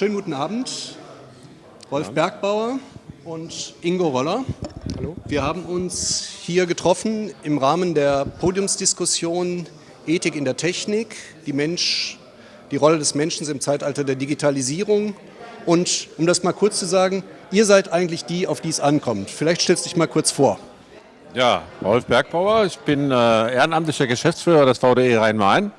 schönen guten Abend. Rolf Bergbauer und Ingo Roller. Hallo. Wir haben uns hier getroffen im Rahmen der Podiumsdiskussion Ethik in der Technik, die, Mensch, die Rolle des Menschen im Zeitalter der Digitalisierung. Und um das mal kurz zu sagen, ihr seid eigentlich die, auf die es ankommt. Vielleicht stellst du dich mal kurz vor. Ja, Rolf Bergbauer, ich bin äh, ehrenamtlicher Geschäftsführer des VDE Rhein-Main,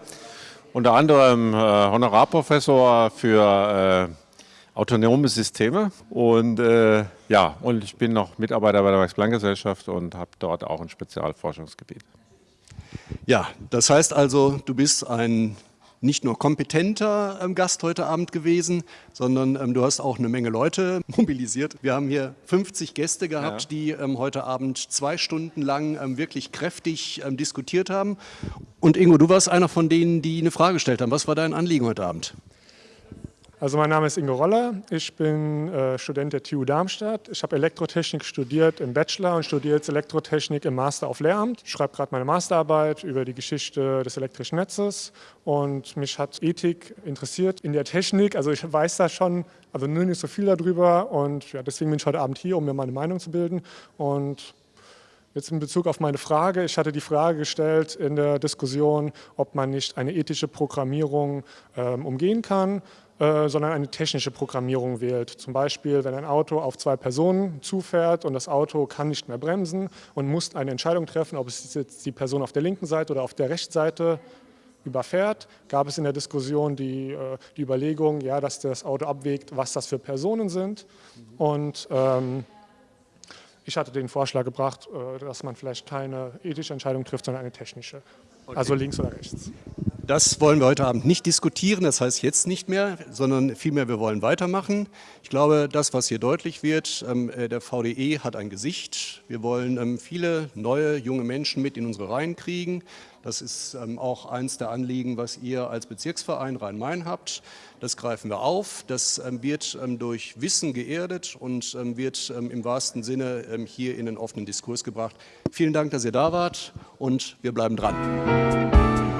unter anderem äh, Honorarprofessor für äh, autonome Systeme und äh, ja, und ich bin noch Mitarbeiter bei der Max-Planck-Gesellschaft und habe dort auch ein Spezialforschungsgebiet. Ja, das heißt also, du bist ein nicht nur kompetenter ähm, Gast heute Abend gewesen, sondern ähm, du hast auch eine Menge Leute mobilisiert. Wir haben hier 50 Gäste gehabt, ja. die ähm, heute Abend zwei Stunden lang wirklich kräftig diskutiert haben. Und Ingo, du warst einer von denen, die eine Frage gestellt haben. Was war dein Anliegen heute Abend? Also mein Name ist Ingo Roller, ich bin äh, Student der TU Darmstadt. Ich habe Elektrotechnik studiert im Bachelor und studiere jetzt Elektrotechnik im Master auf Lehramt. Ich schreibe gerade meine Masterarbeit über die Geschichte des elektrischen Netzes und mich hat Ethik interessiert in der Technik. Also ich weiß da schon, also nur nicht so viel darüber und ja, deswegen bin ich heute Abend hier, um mir meine Meinung zu bilden. Und Jetzt in Bezug auf meine Frage, ich hatte die Frage gestellt in der Diskussion, ob man nicht eine ethische Programmierung ähm, umgehen kann. Äh, sondern eine technische Programmierung wählt. Zum Beispiel, wenn ein Auto auf zwei Personen zufährt und das Auto kann nicht mehr bremsen und muss eine Entscheidung treffen, ob es jetzt die Person auf der linken Seite oder auf der rechten Seite überfährt, gab es in der Diskussion die, äh, die Überlegung, ja, dass das Auto abwägt, was das für Personen sind. Und ähm, ich hatte den Vorschlag gebracht, äh, dass man vielleicht keine ethische Entscheidung trifft, sondern eine technische. Okay. Also links oder rechts. Das wollen wir heute Abend nicht diskutieren, das heißt jetzt nicht mehr, sondern vielmehr wir wollen weitermachen. Ich glaube, das, was hier deutlich wird, ähm, äh, der VDE hat ein Gesicht. Wir wollen ähm, viele neue, junge Menschen mit in unsere Reihen kriegen. Das ist ähm, auch eins der Anliegen, was ihr als Bezirksverein Rhein-Main habt. Das greifen wir auf. Das wird durch Wissen geerdet und wird im wahrsten Sinne hier in den offenen Diskurs gebracht. Vielen Dank, dass ihr da wart und wir bleiben dran.